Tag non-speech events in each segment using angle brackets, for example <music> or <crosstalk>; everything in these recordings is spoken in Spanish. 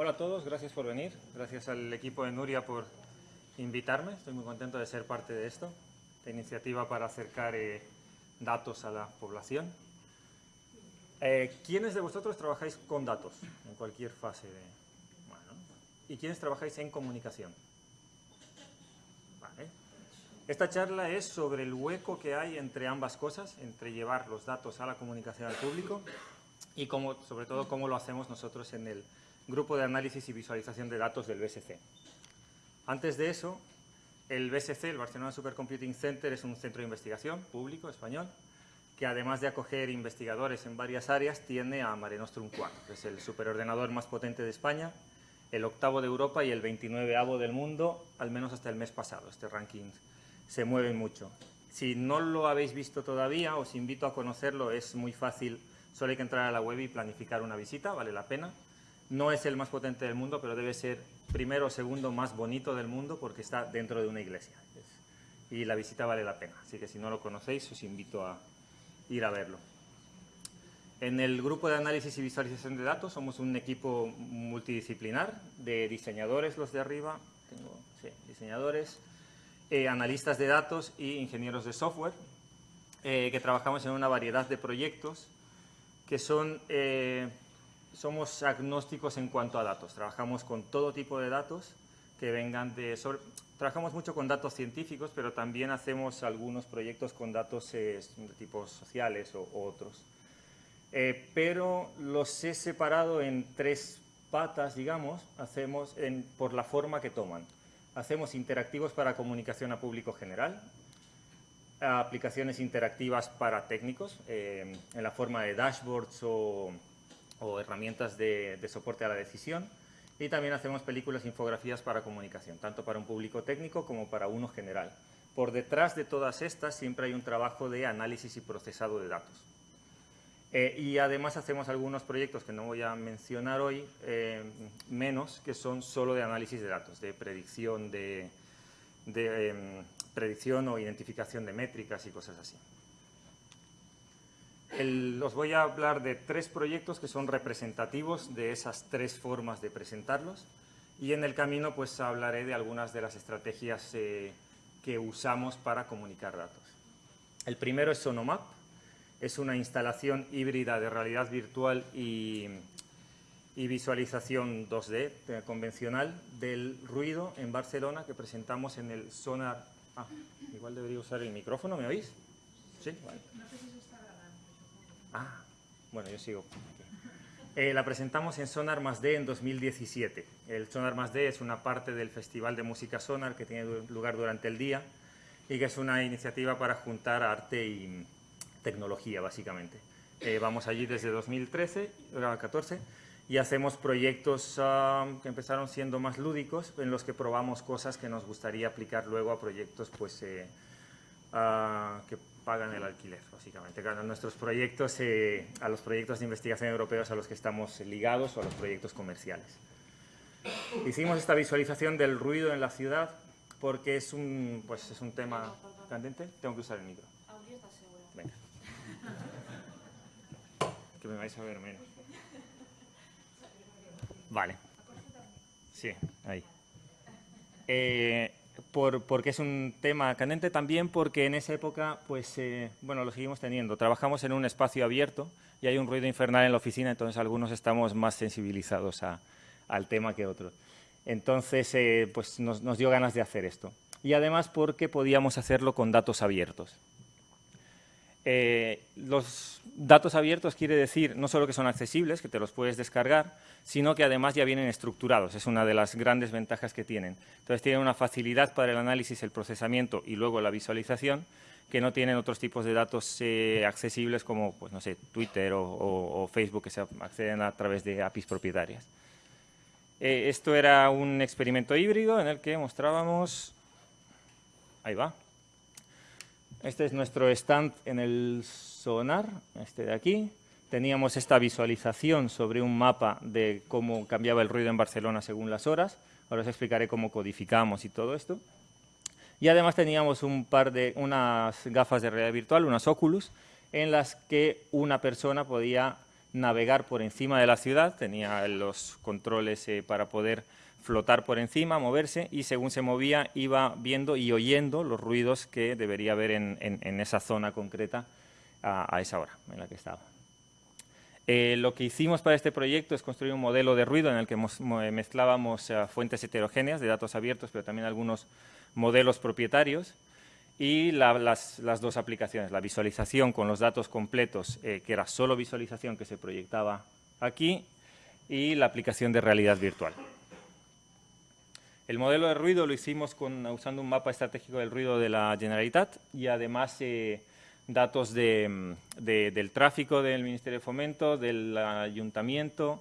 Hola a todos, gracias por venir. Gracias al equipo de Nuria por invitarme. Estoy muy contento de ser parte de esto, esta iniciativa para acercar eh, datos a la población. Eh, ¿Quiénes de vosotros trabajáis con datos en cualquier fase? De... Bueno, ¿Y quiénes trabajáis en comunicación? Vale. Esta charla es sobre el hueco que hay entre ambas cosas, entre llevar los datos a la comunicación al público y cómo, sobre todo cómo lo hacemos nosotros en el Grupo de Análisis y Visualización de Datos del BSC. Antes de eso, el BSC, el Barcelona Supercomputing Center, es un centro de investigación público español que además de acoger investigadores en varias áreas, tiene a Mare Nostrum 4, que es el superordenador más potente de España, el octavo de Europa y el 29avo del mundo, al menos hasta el mes pasado. Este ranking se mueve mucho. Si no lo habéis visto todavía, os invito a conocerlo, es muy fácil, solo hay que entrar a la web y planificar una visita, vale la pena. No es el más potente del mundo, pero debe ser primero o segundo más bonito del mundo porque está dentro de una iglesia. Y la visita vale la pena, así que si no lo conocéis os invito a ir a verlo. En el grupo de análisis y visualización de datos somos un equipo multidisciplinar de diseñadores, los de arriba, sí, diseñadores, eh, analistas de datos y ingenieros de software, eh, que trabajamos en una variedad de proyectos que son eh, somos agnósticos en cuanto a datos. Trabajamos con todo tipo de datos que vengan de... trabajamos mucho con datos científicos, pero también hacemos algunos proyectos con datos eh, de tipos sociales o, otros. Eh, pero los he separado en tres patas, digamos, hacemos por la forma que toman. Hacemos interactivos para comunicación a público general, aplicaciones interactivas para técnicos, eh, en la forma de dashboards o o herramientas de, soporte a la decisión. Y también hacemos películas e infografías para comunicación, tanto para un público técnico como para uno general. Por detrás de todas estas siempre hay un trabajo de análisis y procesado de datos. Eh, y además hacemos algunos proyectos que no voy a mencionar hoy, eh, menos, que son solo de análisis de datos, de predicción, de, em, predicción o identificación de métricas y cosas así os voy a hablar de tres proyectos que son representativos de esas tres formas de presentarlos y en el camino pues hablaré de algunas de las estrategias eh, que usamos para comunicar datos. El primero es Sonomap, es una instalación híbrida de realidad virtual y, visualización 2D eh, convencional del ruido en Barcelona que presentamos en el Sonar... Ah, igual debería usar el micrófono, ¿me oís? Sí, vale. Ah, bueno, yo sigo. Eh, la presentamos en Sonar Más D en 2017. El Sonar Más D es una parte del Festival de Música Sonar que tiene lugar durante el día y que es una iniciativa para juntar arte y tecnología, básicamente. Eh, vamos allí desde 2013, 2014, y hacemos proyectos ah, que empezaron siendo más lúdicos, en los que probamos cosas que nos gustaría aplicar luego a proyectos pues, eh, ah, que pagan el alquiler, básicamente. A nuestros proyectos, eh, a los proyectos de investigación europeos a los que estamos ligados o a los proyectos comerciales. Hicimos esta visualización del ruido en la ciudad porque es un, pues es un tema candente. Tengo que usar el micro. Venga. Que me vais a ver menos. Vale. Sí, ahí. Eh, porque es un tema candente, también porque en esa época, pues, eh, bueno, lo seguimos teniendo. Trabajamos en un espacio abierto y hay un ruido infernal en la oficina, entonces algunos estamos más sensibilizados al tema que otros. Entonces, eh, pues nos, dio ganas de hacer esto. Y además porque podíamos hacerlo con datos abiertos. Eh, los datos abiertos quiere decir no solo que son accesibles, que te los puedes descargar, sino que además ya vienen estructurados. Es una de las grandes ventajas que tienen. Entonces tienen una facilidad para el análisis, el procesamiento y luego la visualización que no tienen otros tipos de datos eh, accesibles como, pues no sé, Twitter o, Facebook que se acceden a través de APIs propietarias. Eh, esto era un experimento híbrido en el que mostrábamos... Ahí va. Este es nuestro stand en el sonar, este de aquí. Teníamos esta visualización sobre un mapa de cómo cambiaba el ruido en Barcelona según las horas. Ahora os explicaré cómo codificamos y todo esto. Y además teníamos un par de unas gafas de realidad virtual, unas Oculus, en las que una persona podía navegar por encima de la ciudad, tenía los controles eh, para poder flotar por encima, moverse, y según se movía iba viendo y oyendo los ruidos que debería haber en, esa zona concreta a, esa hora en la que estaba. Eh, lo que hicimos para este proyecto es construir un modelo de ruido en el que mezclábamos fuentes heterogéneas de datos abiertos, pero también algunos modelos propietarios, y las, dos aplicaciones, la visualización con los datos completos, eh, que era solo visualización que se proyectaba aquí, y la aplicación de realidad virtual. El modelo de ruido lo hicimos usando un mapa estratégico del ruido de la Generalitat y además eh, datos del tráfico del Ministerio de Fomento, del Ayuntamiento,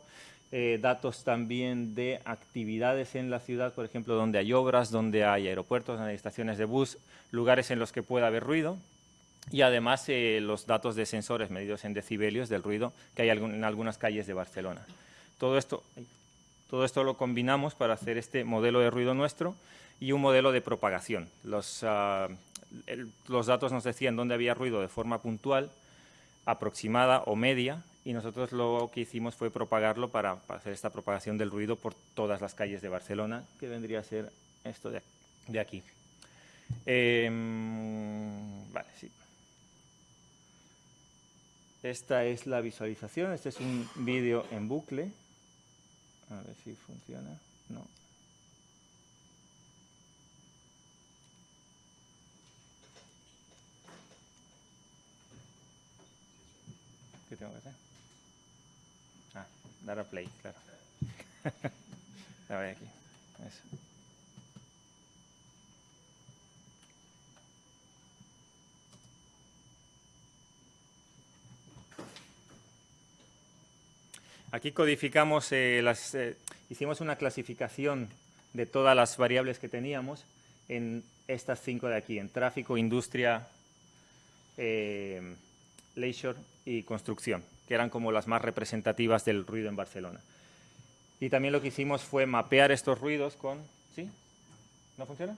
eh, datos también de actividades en la ciudad, por ejemplo, donde hay obras, donde hay aeropuertos, donde hay estaciones de bus, lugares en los que pueda haber ruido y además eh, los datos de sensores medidos en decibelios del ruido que hay en algunas calles de Barcelona. Todo esto, todo esto lo combinamos para hacer este modelo de ruido nuestro y un modelo de propagación. Los, ah, los datos nos decían dónde había ruido de forma puntual, aproximada o media y nosotros lo que hicimos fue propagarlo para, hacer esta propagación del ruido por todas las calles de Barcelona, que vendría a ser esto de, aquí. Em. Esta es la visualización, este es un vídeo en bucle. A ver si funciona. No. ¿Qué tengo que hacer? dar a play, claro. <laughs> a ver aquí. Eso. Aquí codificamos, eh, las, eh, hicimos una clasificación de todas las variables que teníamos en estas cinco de aquí, en tráfico, industria, eh, leisure y construcción que eran como las más representativas del ruido en Barcelona. Y también lo que hicimos fue mapear estos ruidos con... ¿Sí? ¿No funciona?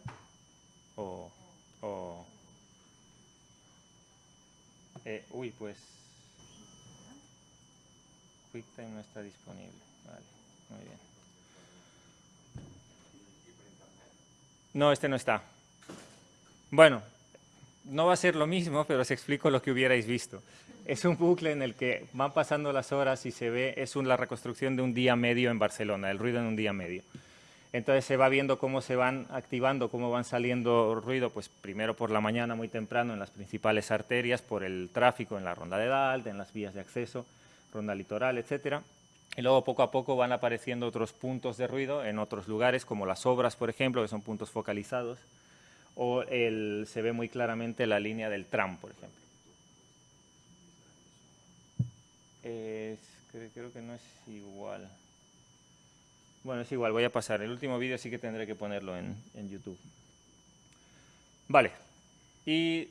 O... Eh, uy, pues... No está disponible. No, este no está. Bueno, no va a ser lo mismo, pero os explico lo que hubierais visto es un bucle en el que van pasando las horas y se ve, es la reconstrucción de un día medio en Barcelona, el ruido en un día medio. Entonces se va viendo cómo se van activando, cómo van saliendo ruido, pues primero por la mañana muy temprano en las principales arterias, por el tráfico en la ronda de Dalt, en las vías de acceso, ronda litoral, etcétera. Y luego poco a poco van apareciendo otros puntos de ruido en otros lugares, como las obras, por ejemplo, que son puntos focalizados, o se ve muy claramente la línea del tram, por ejemplo. creo que no es igual. Bueno, es igual, voy a pasar. El último vídeo sí que tendré que ponerlo en, YouTube. Vale. Y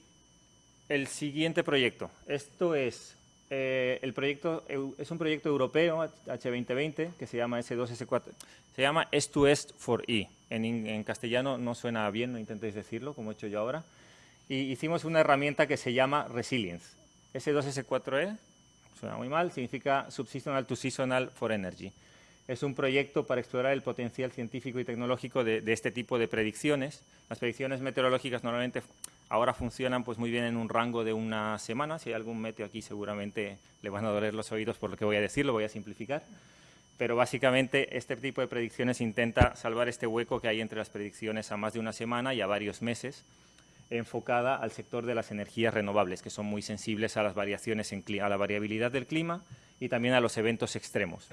el siguiente proyecto. Esto es eh, el proyecto es un proyecto europeo H2020 que se llama S2S4. Se llama S2S for E. En, en, castellano no suena bien, no intentéis decirlo como he hecho yo ahora. Y hicimos una herramienta que se llama Resilience. S2S4E suena muy mal, significa Subseasonal to Seasonal for Energy. Es un proyecto para explorar el potencial científico y tecnológico de, este tipo de predicciones. Las predicciones meteorológicas normalmente ahora funcionan pues muy bien en un rango de una semana. Si hay algún meteo aquí seguramente le van a doler los oídos por lo que voy a decir, lo voy a simplificar. Pero básicamente este tipo de predicciones intenta salvar este hueco que hay entre las predicciones a más de una semana y a varios meses enfocada al sector de las energías renovables, que son muy sensibles a las variaciones, a la variabilidad del clima y también a los eventos extremos,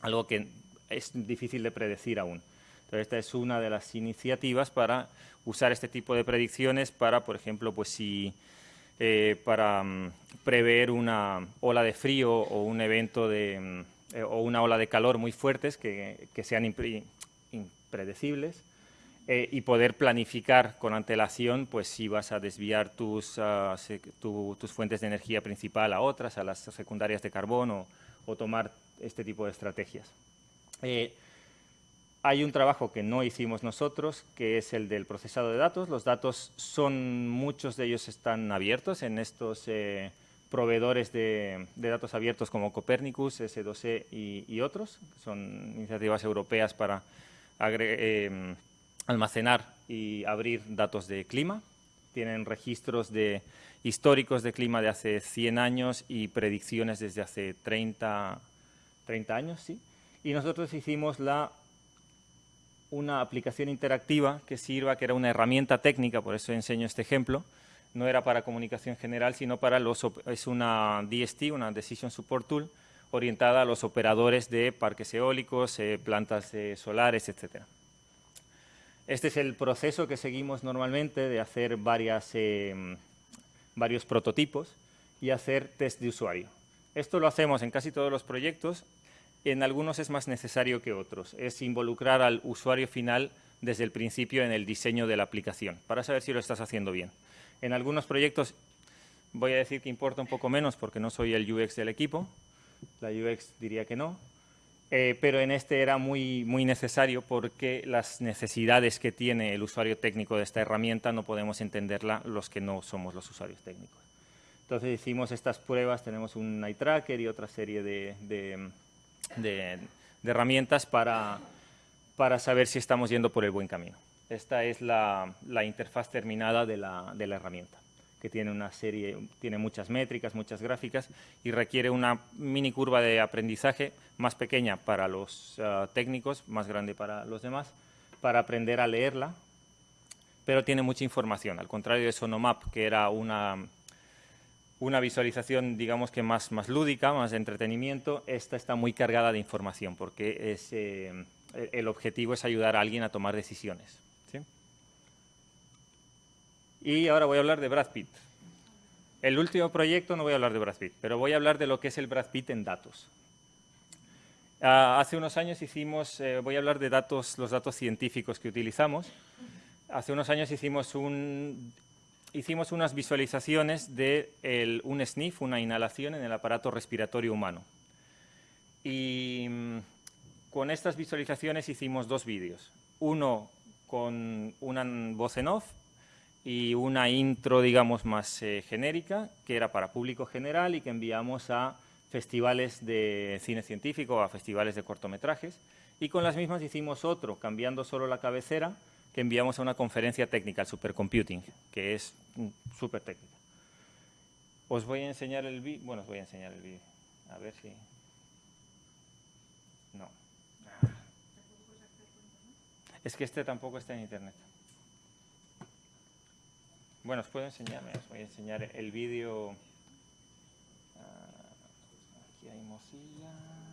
algo que es difícil de predecir aún. Entonces, esta es una de las iniciativas para usar este tipo de predicciones para, por ejemplo, pues si eh, para mm, prever una ola de frío o un evento de, mm, eh, o una ola de calor muy fuertes que, que sean impredecibles eh, y poder planificar con antelación pues si vas a desviar tus, ah, tus fuentes de energía principal a otras, a las secundarias de carbón o, tomar este tipo de estrategias. Eh, hay un trabajo que no hicimos nosotros, que es el del procesado de datos. Los datos son, muchos de ellos están abiertos en estos eh, proveedores de, datos abiertos como Copernicus, S2E y, otros. Son iniciativas europeas para em, almacenar y abrir datos de clima. Tienen registros de históricos de clima de hace 100 años y predicciones desde hace 30, 30 años. ¿sí? Y nosotros hicimos la una aplicación interactiva que sirva, que era una herramienta técnica, por eso enseño este ejemplo, no era para comunicación general, sino para los, es una DST, una Decision Support Tool, orientada a los operadores de parques eólicos, eh, plantas solares, etc. Este es el proceso que seguimos normalmente de hacer varias, eh, varios prototipos y hacer test de usuario. Esto lo hacemos en casi todos los proyectos en algunos es más necesario que otros. Es involucrar al usuario final desde el principio en el diseño de la aplicación, para saber si lo estás haciendo bien. En algunos proyectos voy a decir que importa un poco menos porque no soy el UX del equipo, la UX diría que no, eh, pero en este era muy, muy necesario porque las necesidades que tiene el usuario técnico de esta herramienta no podemos entenderla los que no somos los usuarios técnicos. Entonces hicimos estas pruebas, tenemos un eye tracker y otra serie de de, herramientas para, para, saber si estamos yendo por el buen camino. Esta es la, la interfaz terminada de la, de la, herramienta, que tiene una serie, tiene muchas métricas, muchas gráficas y requiere una mini curva de aprendizaje más pequeña para los ah, técnicos, más grande para los demás, para aprender a leerla, pero tiene mucha información, al contrario de Sonomap, que era una una visualización, digamos que más, más lúdica, más de entretenimiento, esta está muy cargada de información porque es, eh, el objetivo es ayudar a alguien a tomar decisiones. Y ahora voy a hablar de Brad Pitt. El último proyecto no voy a hablar de Brad Pitt, pero voy a hablar de lo que es el Brad Pitt en datos. Ah, hace unos años hicimos, eh, voy a hablar de datos, los datos científicos que utilizamos. Hace unos años hicimos un hicimos unas visualizaciones de un sniff, una inhalación en el aparato respiratorio humano. Y mm, con estas visualizaciones hicimos dos vídeos. Uno con una voz en off y una intro, digamos, más eh, genérica, que era para público general y que enviamos a festivales de cine científico, a festivales de cortometrajes. Y con las mismas hicimos otro, cambiando solo la cabecera, enviamos a una conferencia técnica, al Supercomputing, que es súper técnica. Os voy a enseñar el vídeo, bueno, os voy a enseñar el vídeo, a ver si... No. Es que este tampoco está en internet. Bueno, os puedo enseñar, os voy a enseñar el vídeo... Ah, aquí hay Mozilla...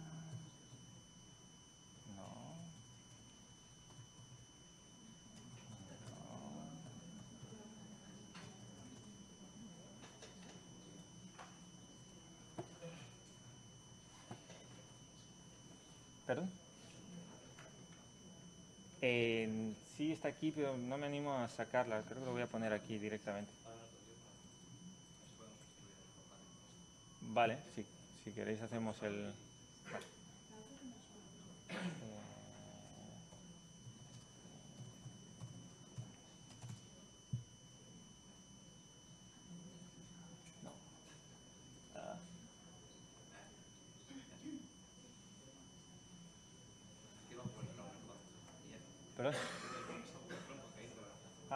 ¿Perdón? sí está aquí, pero no me animo a sacarla. Creo que lo voy a poner aquí directamente. Vale, si, si queréis hacemos el...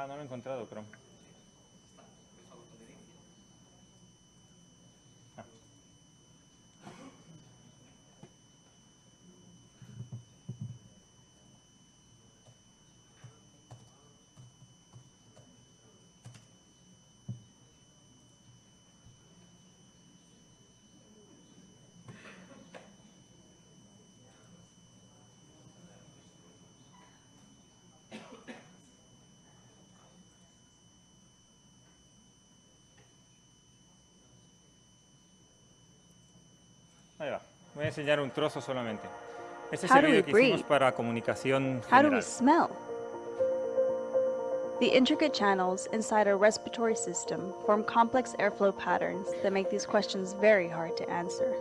Ah, no lo he encontrado, Chrome. Ahí va. Voy a enseñar un trozo solamente. Este es el video que hicimos para comunicación general. How do we smell? The intricate channels inside our respiratory system form complex airflow patterns that make these questions very hard to answer.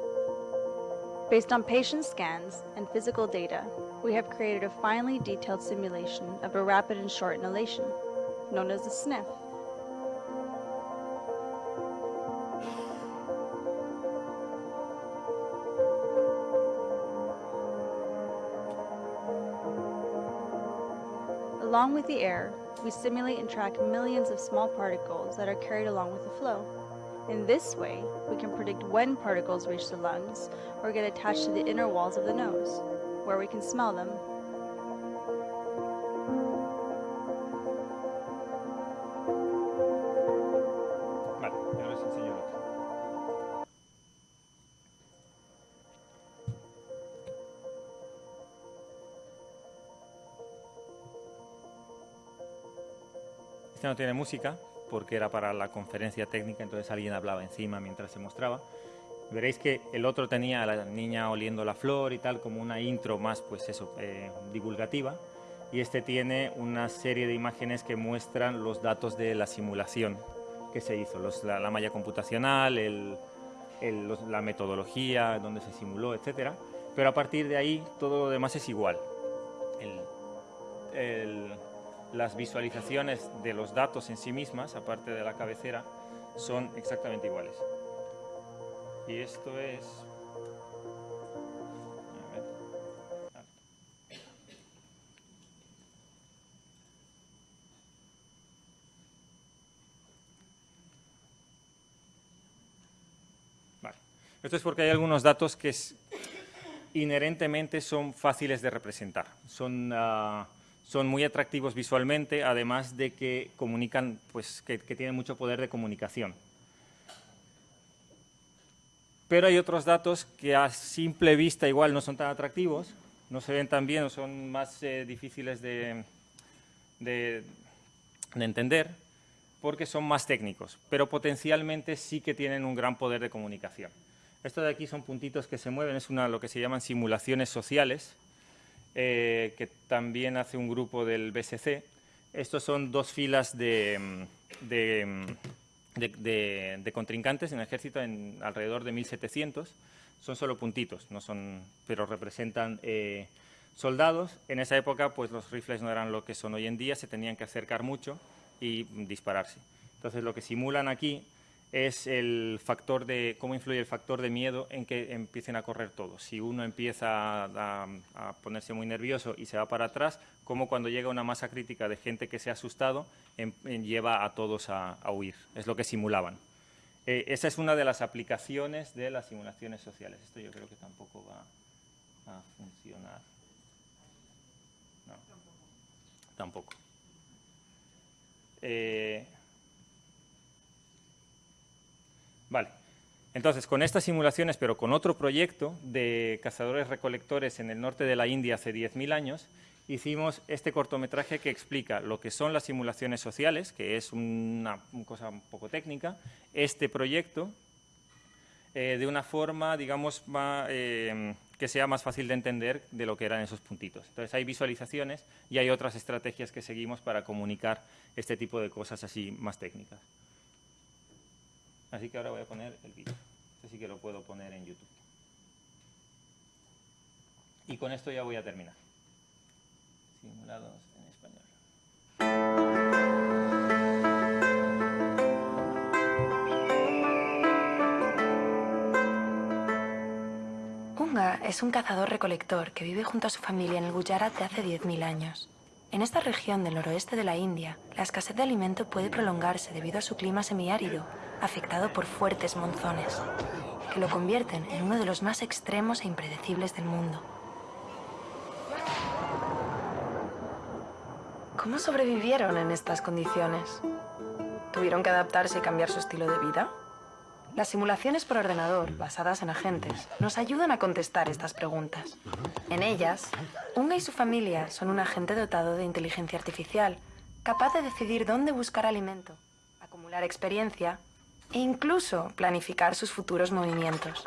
Based on patient scans and physical data, we have created a finely detailed simulation of a rapid and short inhalation, known as a sniff. Along with the air, we simulate and track millions of small particles that are carried along with the flow. In this way, we can predict when particles reach the lungs or get attached to the inner walls of the nose, where we can smell them. Este no tiene música porque era para la conferencia técnica, entonces alguien hablaba encima mientras se mostraba. Veréis que el otro tenía a la niña oliendo la flor y tal, como una intro más, pues eso, eh, divulgativa. Y este tiene una serie de imágenes que muestran los datos de la simulación que se hizo, los- la, la malla computacional, el- el- los- la metodología, donde se simuló, etcétera. Pero a partir de ahí todo lo demás es igual. Las visualizaciones de los datos en sí mismas, aparte de la cabecera, son exactamente iguales. Y esto es... Esto es porque hay algunos datos que es- inherentemente son fáciles de representar. Son, ah, son muy atractivos visualmente, además de que comunican, pues, que, tienen mucho poder de comunicación. Pero hay otros datos que a simple vista igual no son tan atractivos, no se ven tan bien o son más eh, difíciles de, de- de entender porque son más técnicos, pero potencialmente sí que tienen un gran poder de comunicación. Esto de aquí son puntitos que se mueven, es una, lo que se llaman simulaciones sociales, eh, que también hace un grupo del BSC. Estos son dos filas de, mm, mm, contrincantes en ejército alrededor de 1700. Son solo puntitos, no son, pero representan eh, soldados. En esa época, pues los rifles no eran lo que son hoy en día, se tenían que acercar mucho y dispararse. Entonces, lo que simulan aquí es el factor de cómo influye el factor de miedo en que empiecen a correr todos. Si uno empieza a, ponerse muy nervioso y se va para atrás, como cuando llega una masa crítica de gente que se ha asustado, em- em, lleva a todos a, a huir. Es lo que simulaban. Eh, esa es una de las aplicaciones de las simulaciones sociales. Esto yo creo que tampoco va a funcionar. No, tampoco. Eh, Vale. Entonces, con estas simulaciones, pero con otro proyecto de cazadores-recolectores en el norte de la India hace 10.000 años, hicimos este cortometraje que explica lo que son las simulaciones sociales, que es una, cosa un poco técnica, este proyecto, eh, de una forma, digamos, eh, que sea más fácil de entender de lo que eran esos puntitos. Entonces, hay visualizaciones y hay otras estrategias que seguimos para comunicar este tipo de cosas así más técnicas. Así que ahora voy a poner el vídeo. Este sí que lo puedo poner en YouTube. Y con esto ya voy a terminar. Simulados en español. Unga es un cazador-recolector que vive junto a su familia en el Gujarat de hace 10.000 años. En esta región del noroeste de la India, la escasez de alimento puede prolongarse debido a su clima semiárido, afectado por fuertes monzones, que lo convierten en uno de los más extremos e impredecibles del mundo. ¿Cómo sobrevivieron en estas condiciones? ¿Tuvieron que adaptarse y cambiar su estilo de vida? Las simulaciones por ordenador, basadas en agentes, nos ayudan a contestar estas preguntas. En ellas, Unga y su familia son un agente dotado de inteligencia artificial, capaz de decidir dónde buscar alimento, acumular experiencia e incluso planificar sus futuros movimientos.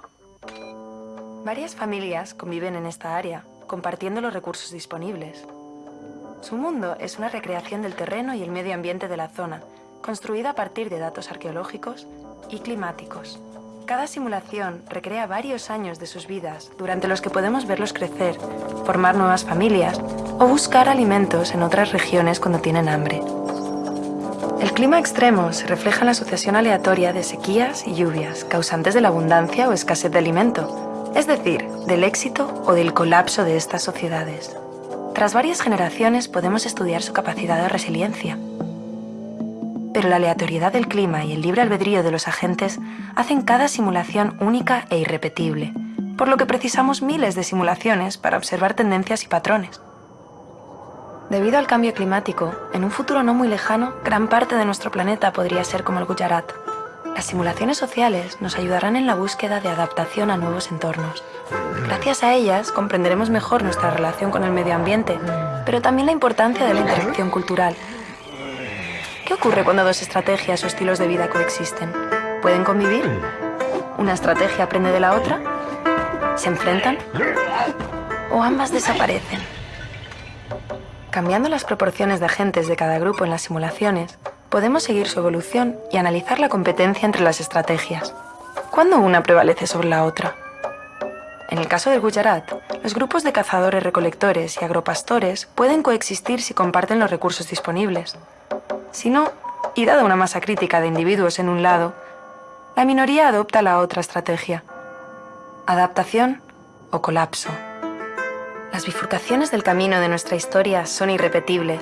Varias familias conviven en esta área, compartiendo los recursos disponibles. Su mundo es una recreación del terreno y el medio ambiente de la zona, construida a partir de datos arqueológicos y climáticos. Cada simulación recrea varios años de sus vidas, durante los que podemos verlos crecer, formar nuevas familias o buscar alimentos en otras regiones cuando tienen hambre. El clima extremo se refleja en la asociación aleatoria de sequías y lluvias, causantes de la abundancia o escasez de alimento, es decir, del éxito o del colapso de estas sociedades. Tras varias generaciones podemos estudiar su capacidad de resiliencia. Pero la aleatoriedad del clima y el libre albedrío de los agentes hacen cada simulación única e irrepetible, por lo que precisamos miles de simulaciones para observar tendencias y patrones. Debido al cambio climático, en un futuro no muy lejano, gran parte de nuestro planeta podría ser como el Gujarat. Las simulaciones sociales nos ayudarán en la búsqueda de adaptación a nuevos entornos. Gracias a ellas comprenderemos mejor nuestra relación con el medio ambiente, pero también la importancia de la interacción cultural. ¿Qué ocurre cuando dos estrategias o estilos de vida coexisten? ¿Pueden convivir? ¿Una estrategia aprende de la otra? ¿Se enfrentan? ¿O ambas desaparecen? Cambiando las proporciones de agentes de cada grupo en las simulaciones, podemos seguir su evolución y analizar la competencia entre las estrategias. ¿Cuándo una prevalece sobre la otra? En el caso del Gujarat, los grupos de cazadores-recolectores y agropastores pueden coexistir si comparten los recursos disponibles. Si no, y dada una masa crítica de individuos en un lado, la minoría adopta la otra estrategia. Adaptación o colapso. Las bifurcaciones del camino de nuestra historia son irrepetibles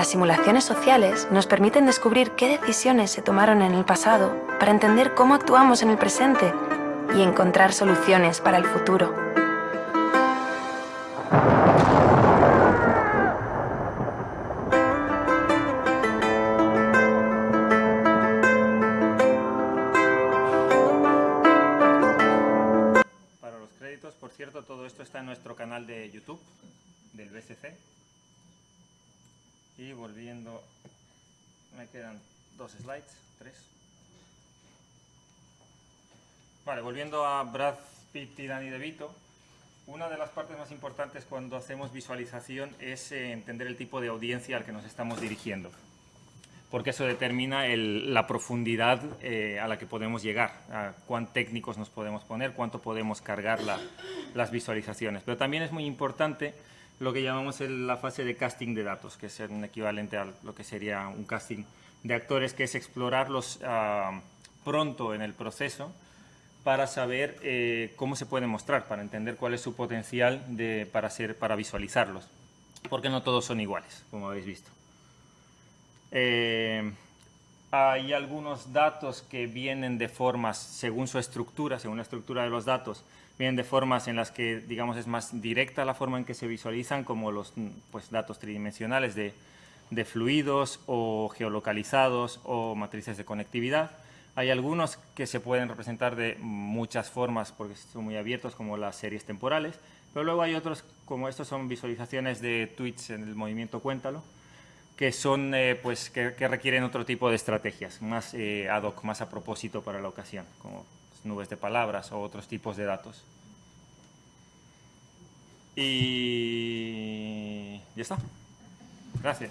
las simulaciones sociales nos permiten descubrir qué decisiones se tomaron en el pasado para entender cómo actuamos en el presente y encontrar soluciones para el futuro. Brad Pitt y Danny DeVito, una de las partes más importantes cuando hacemos visualización es entender el tipo de audiencia al que nos estamos dirigiendo, porque eso determina la profundidad eh, a la que podemos llegar, a cuán técnicos nos podemos poner, cuánto podemos cargar la- las visualizaciones. Pero también es muy importante lo que llamamos la fase de casting de datos, que es un equivalente a lo que sería un casting de actores, que es explorarlos ah, pronto en el proceso para saber eh, cómo se pueden mostrar, para entender cuál es su potencial de, para, ser, para visualizarlos, porque no todos son iguales, como habéis visto. Eh, hay algunos datos que vienen de formas, según su estructura, según la estructura de los datos, vienen de formas en las que, digamos, es más directa la forma en que se visualizan, como los pues, datos tridimensionales de, de fluidos o geolocalizados o matrices de conectividad. Hay algunos que se pueden representar de muchas formas porque son muy abiertos, como las series temporales, pero luego hay otros, como estos son visualizaciones de tweets en el movimiento Cuéntalo, que son eh, pues que, requieren otro tipo de estrategias, más eh, ad hoc, más a propósito para la ocasión, como pues, nubes de palabras o otros tipos de datos. Y ya está. Gracias.